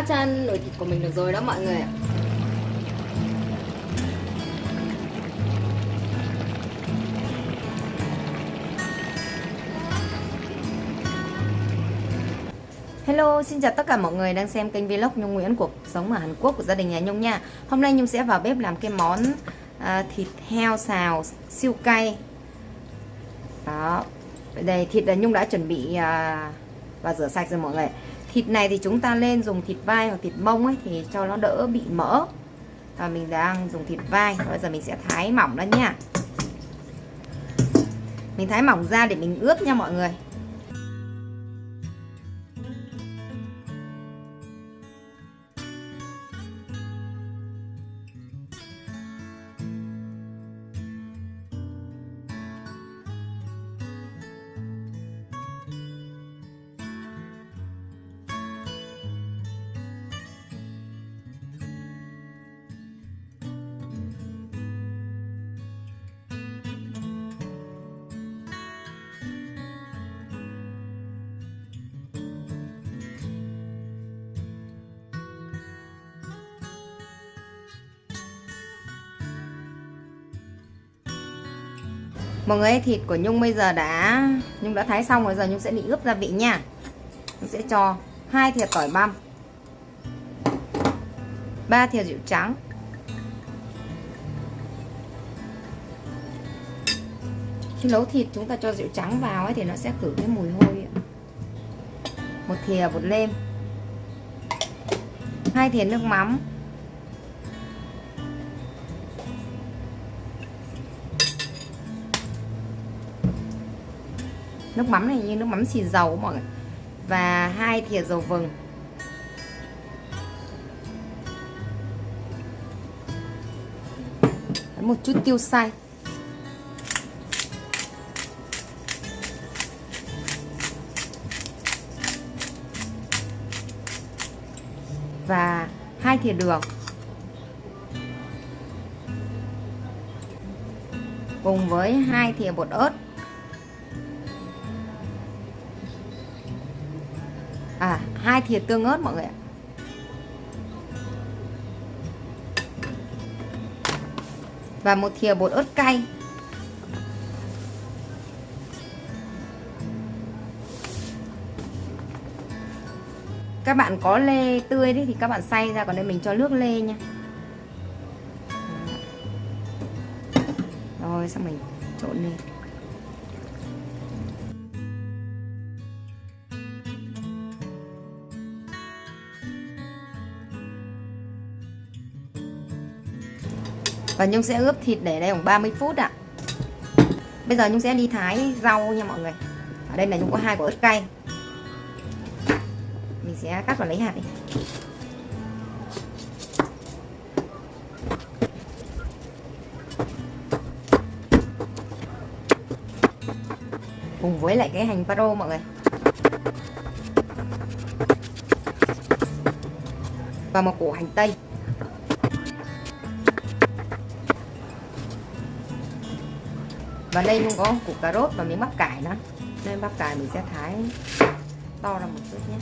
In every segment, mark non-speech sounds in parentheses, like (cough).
bát chan nồi thịt của mình được rồi đó mọi người ạ. Hello, xin chào tất cả mọi người đang xem kênh vlog Nhung Nguyễn cuộc sống ở Hàn Quốc của gia đình nhà Nhung nha. Hôm nay Nhung sẽ vào bếp làm cái món à, thịt heo xào siêu cay. Đó, đây thịt là Nhung đã chuẩn bị à, và rửa sạch rồi mọi người Thịt này thì chúng ta lên dùng thịt vai hoặc thịt mông ấy thì cho nó đỡ bị mỡ. Và mình đang dùng thịt vai, bây giờ mình sẽ thái mỏng ra nha. Mình thái mỏng ra để mình ướp nha mọi người. Mọi người thịt của Nhung bây giờ đã, Nhung đã thái xong rồi, giờ Nhung sẽ đi ướp gia vị nha. Nhung sẽ cho hai thìa tỏi băm, ba thìa rượu trắng, Khi nấu thịt chúng ta cho rượu trắng vào ấy thì nó sẽ khử cái mùi hôi một thìa bột nêm, hai thìa nước mắm nước mắm này như nước mắm xì dầu mọi người. Và hai thìa dầu vừng. Một chút tiêu xay. Và hai thìa đường. Cùng với hai thìa bột ớt. Hai thìa tương ớt, mọi người ạ. Và một thìa bột ớt cay. Các bạn có lê tươi đấy thì các bạn xay ra, còn đây mình cho nước lê nha. Rồi, xong mình trộn lên. Và Nhung sẽ ướp thịt để đây khoảng 30 phút ạ. Bây giờ Nhung sẽ đi thái rau nha mọi người. Ở đây là Nhung có hai quả ớt cay. Mình sẽ cắt và lấy hạt đi. Cùng với lại cái hành paro mọi người. Và một củ hành tây. Và đây cũng có củ cà rốt và miếng bắp cải nữa. Nên bắp cải mình sẽ thái to ra một chút nhé.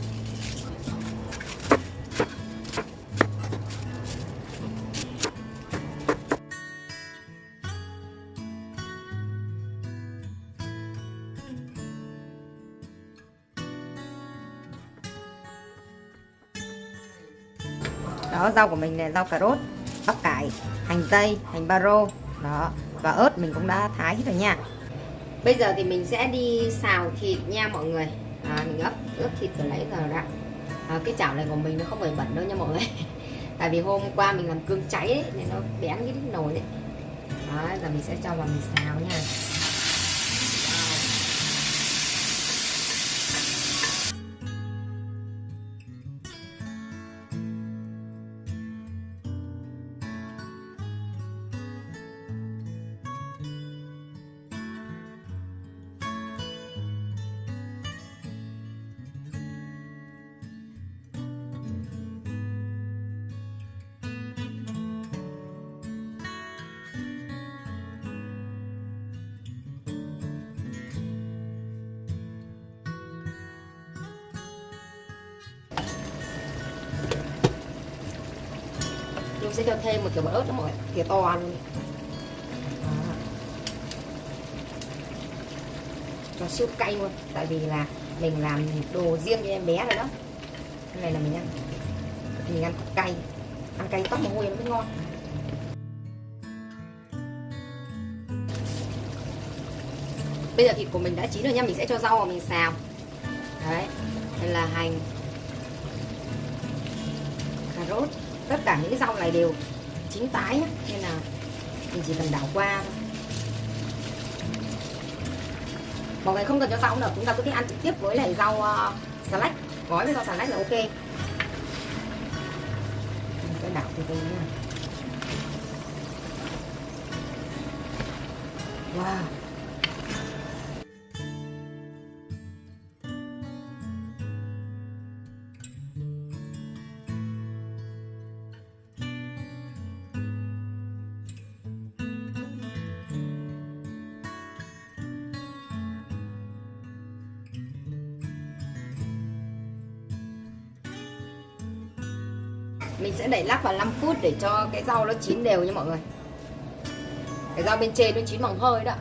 Đó, rau của mình là rau cà rốt, bắp cải, hành tây, hành baro đó và ớt mình cũng đã thái hết rồi nha. Bây giờ thì mình sẽ đi xào thịt nha mọi người. À, mình ướp ướp thịt từ nãy giờ ra à, cái chảo này của mình nó không phải bẩn đâu nha mọi người. (laughs) Tại vì hôm qua mình làm cương cháy ấy, nên nó bén cái nồi đấy đó giờ mình sẽ cho vào mình xào nha. Sẽ cho thêm một kiểu bột ớt cho mọi người kiểu to luôn Đó. cho siêu cay luôn, tại vì là mình làm đồ riêng cho em bé rồi đó. Cái này là mình ăn. Mình ăn cay ăn cay tóc mồ hôi nó mới ngon. Bây giờ thịt của mình đã chín rồi nha, mình sẽ cho rau vào mình xào. Đấy, đây là hành. Cà rốt tất cả những cái rau này đều chín tái nhé. nên là mình chỉ cần đảo qua thôi. Mọi người không cần cho rau nữa chúng ta có thể ăn trực tiếp với lại rau ờ, uh, salad gói với rau salad là ok. Mình sẽ đảo từ từ nha. Wow. Lắc vào 5 phút để cho cái rau nó chín đều nha mọi người. Cái rau bên trên nó chín bằng hơi đó.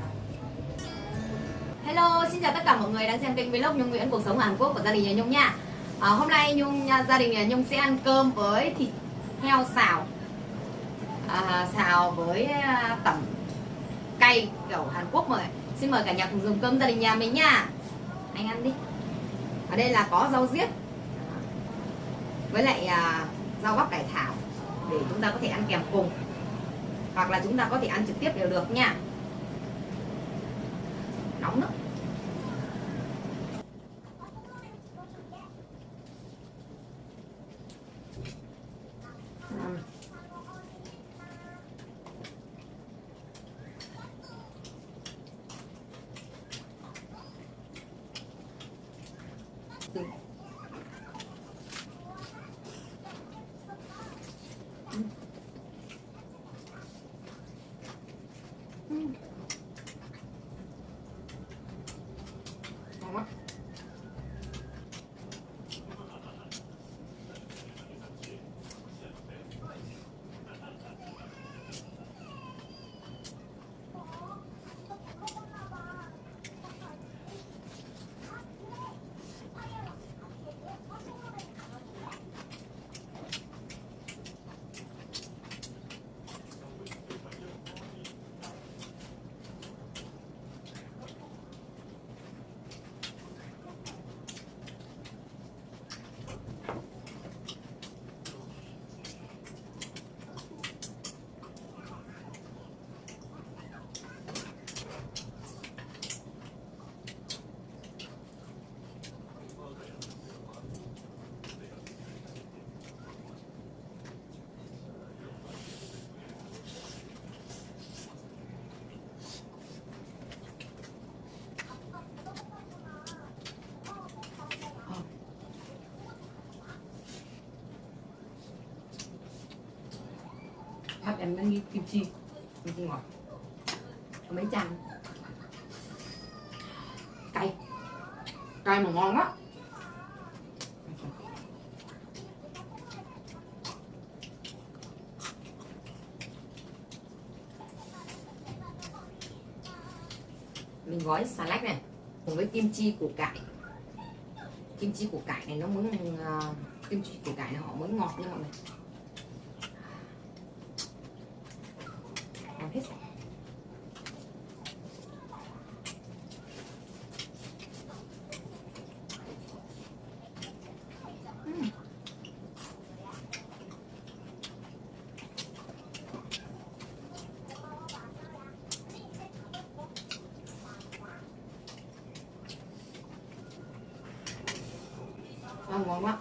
Hello, xin chào tất cả mọi người đang xem kênh vlog Nhung Nguyễn cuộc sống Hàn Quốc của gia đình nhà Nhung nha. À, Hôm nay Nhung nhà gia đình nhà Nhung sẽ ăn cơm với thịt heo xào. À, Xào với à, tẩm cay kiểu Hàn Quốc mọi người. Xin mời cả nhà cùng dùng cơm gia đình nhà mình nha. Anh ăn đi. Ở đây là có rau diếp. Với lại à, rau bắp cải thảo để chúng ta có thể ăn kèm cùng. Hoặc là chúng ta có thể ăn trực tiếp đều được nha. Nóng lắm. Thank you quá Hấp em đang nghi kim chi. Kim chi ngọt Có mấy chanh Cay. Cay mà ngon quá. Mình gói xà lách này Cùng với kim chi củ cải. Kim chi củ cải này nó mới uh, ờ, Kim chi củ cải này họ mới ngọt nha mọi người ngon hết Ừm ăn ngon quá.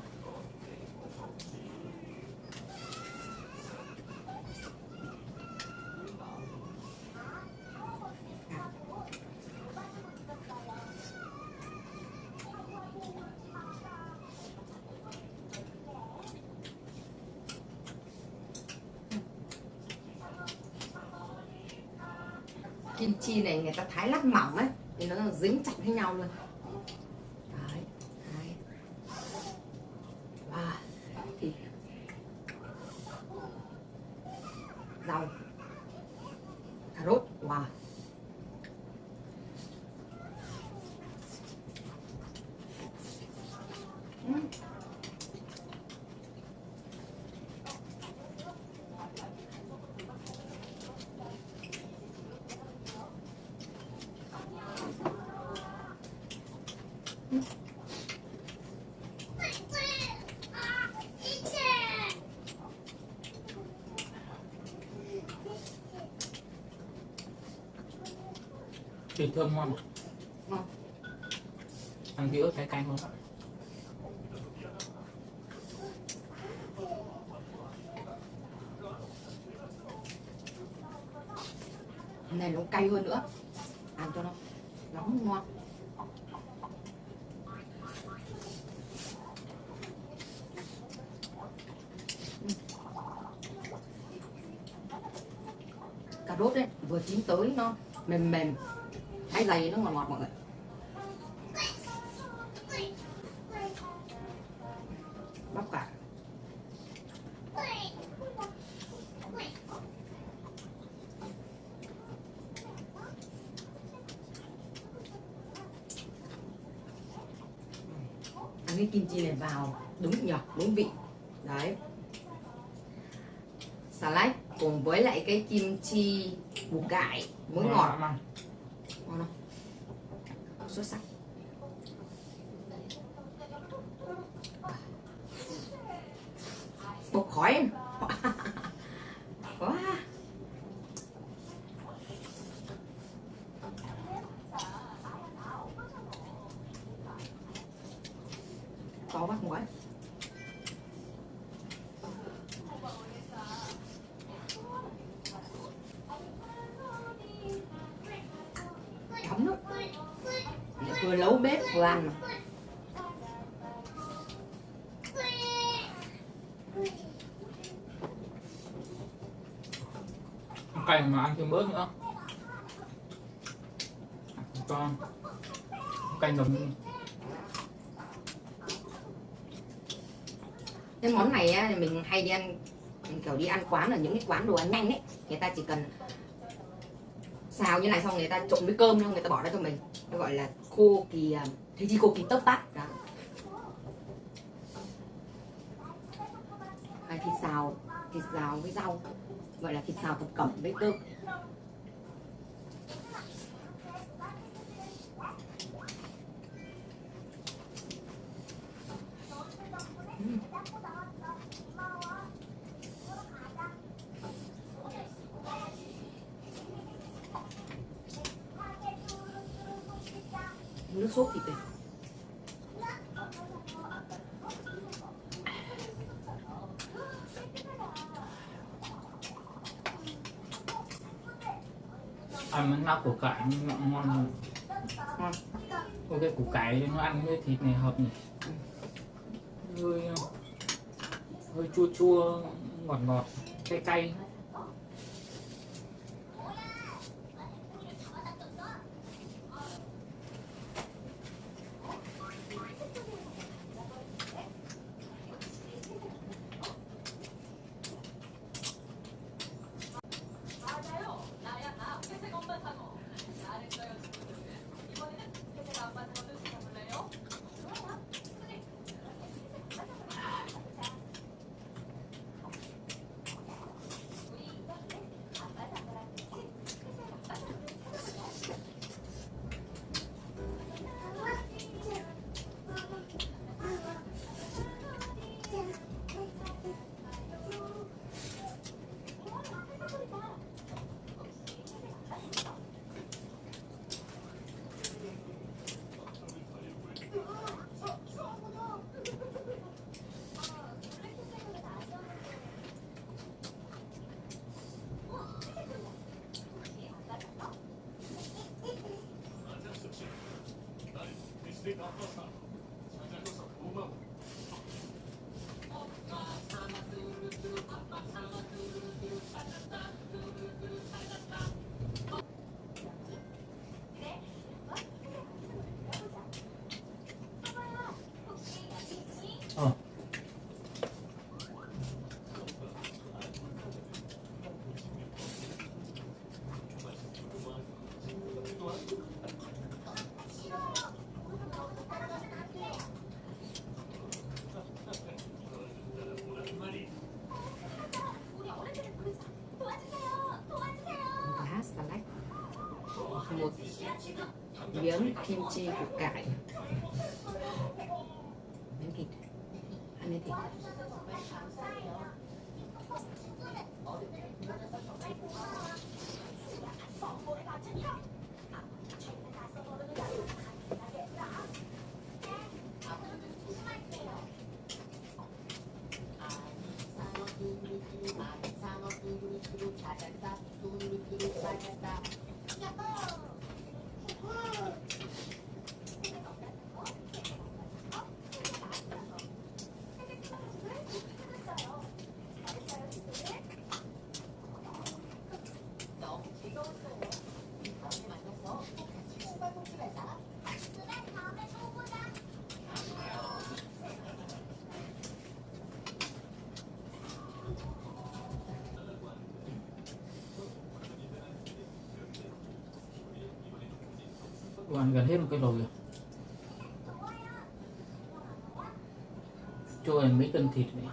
Kim chi này người ta thái lát mỏng ấy, thì nó dính chặt với nhau luôn đấy, đấy. À, thì rau cà rốt wow Ừm thịt thơm ngon. Ngon. Ăn kỹ ớt cái canh luôn này nó cay hơn nữa. Ăn cho nó nóng ngon. Cà rốt đấy vừa chín tới nó mềm mềm thái dày nó ngọt ngọt mọi người. Bắp cải ăn cái kim chi này vào đúng nhọt, đúng vị. Đấy. Salad cùng với lại cái kim chi bù cải muối ngọt lắm ăn. ngon không xuất sắc. Bốc khói em. Thêm bớt nữa. Cho canh ngấm cái món này á, thì mình hay đi ăn kiểu đi ăn quán ở những cái quán đồ ăn nhanh ấy. Người ta chỉ cần xào như này xong người ta trộn với cơm thôi người ta bỏ ra cho mình. Nó gọi là khô kỳ à, thế chi khô kỳ tấp tát. Đó. Hay thịt xào thịt xào với rau gọi là thịt xào thập cẩm với cơm nước sốt thịt này ăn với rau củ cải ngon ngon. Có cái củ cải nó ăn với thịt này hợp nhỉ hơi hơi chua chua ngọt ngọt cay cay ờ miếng kim chi củ cải miếng thịt ăn miếng thịt Cô gần hết một cái rồi. Cho em mấy cân thịt này.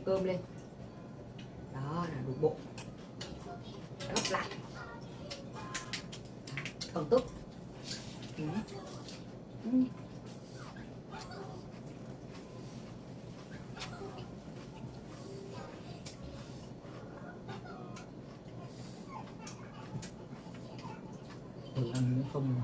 Cái cơm lên đó là đủ bụng gấp lại còn tức ừ. Ừ. thử ăn nếu không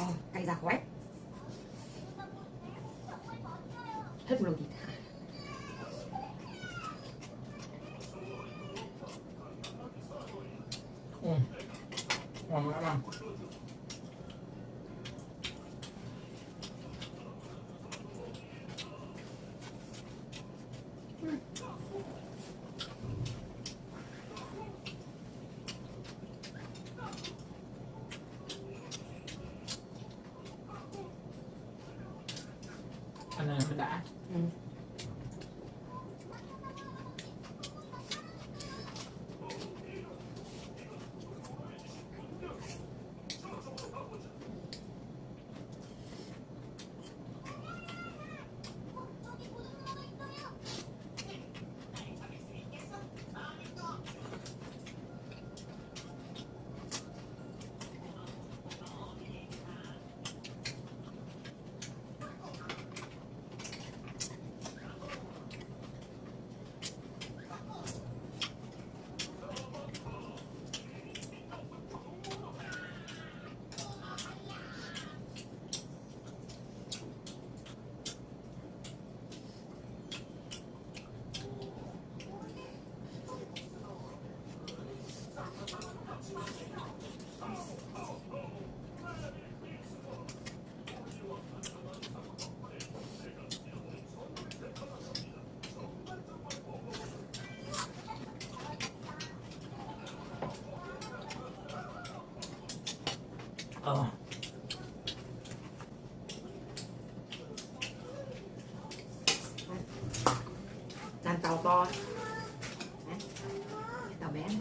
Ừ. Ờ, cay giặc quá hết một nồi thịt Ừ. ngon lắm ăn ăn này mới đã ừ. Ờ. Làm tàu to. Tàu bé này.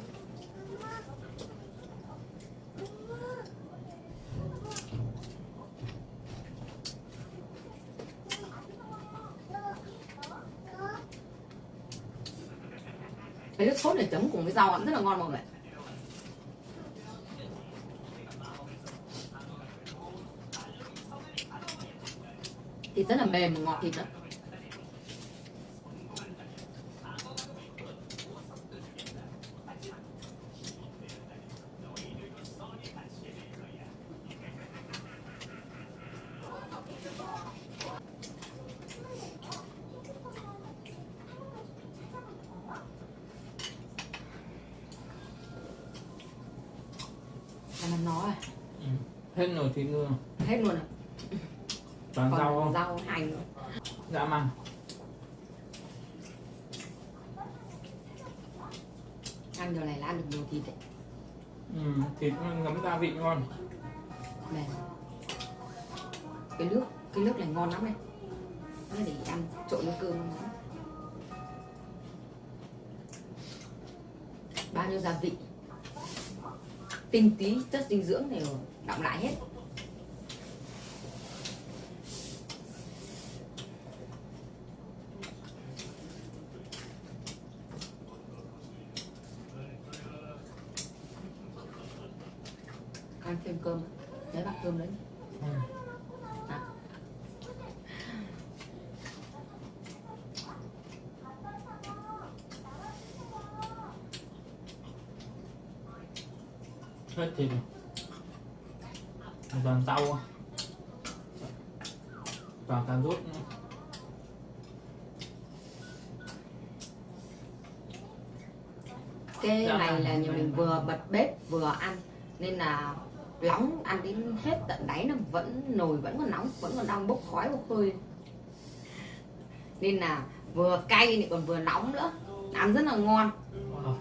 cái nước sốt này chấm cùng với rau ăn rất là ngon mọi người thịt rất là mềm và ngọt thịt đó. Nói rồi ừ. hết nồi thịt luôn hết luôn rồi toàn rau không? rau hành. Dã man ăn điều này là ăn được nhiều thịt đấy. Ừ. thịt ngấm gia vị ngon. Mềm cái nước cái nước này ngon lắm này. Nó để ăn trộn với cơm. Nó bao nhiêu gia vị? Tinh tí chất dinh dưỡng đều đọng lại hết ăn thêm cơm cơm đấy ừ. à. hết thịt rồi toàn rau à. toàn cà rốt cái Dạ này là nhà mình vừa bật bếp vừa ăn nên là nóng ăn đến hết tận đáy nó vẫn nồi vẫn còn nóng vẫn còn đang bốc khói bốc hơi. Nên là vừa cay lại còn vừa nóng nữa. Ăn rất là ngon. Wow.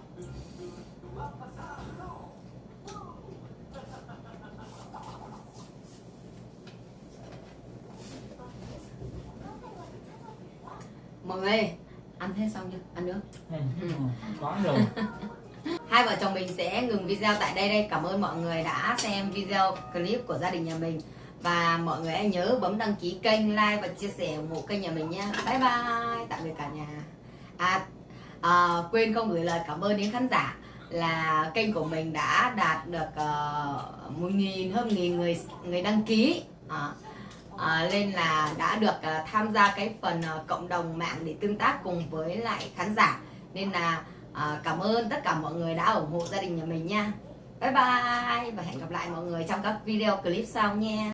ơi, ăn hết xong chưa? Ăn nữa ừ. quá rồi (laughs) hai vợ chồng mình sẽ ngừng video tại đây đây. Cảm ơn mọi người đã xem video clip của gia đình nhà mình. Và mọi người hãy nhớ bấm đăng ký kênh like và chia sẻ ủng hộ kênh nhà mình nha bye bye. Tạm biệt cả nhà. À, à quên không gửi lời cảm ơn đến khán giả là kênh của mình đã đạt được uh, một nghìn hơn nghìn người người đăng ký. À, à, nên là đã được uh, tham gia cái phần uh, cộng đồng mạng để tương tác cùng với lại khán giả. Nên là à, cảm ơn tất cả mọi người đã ủng hộ gia đình nhà mình nha. Bye bye và hẹn gặp lại mọi người trong các video clip sau nha.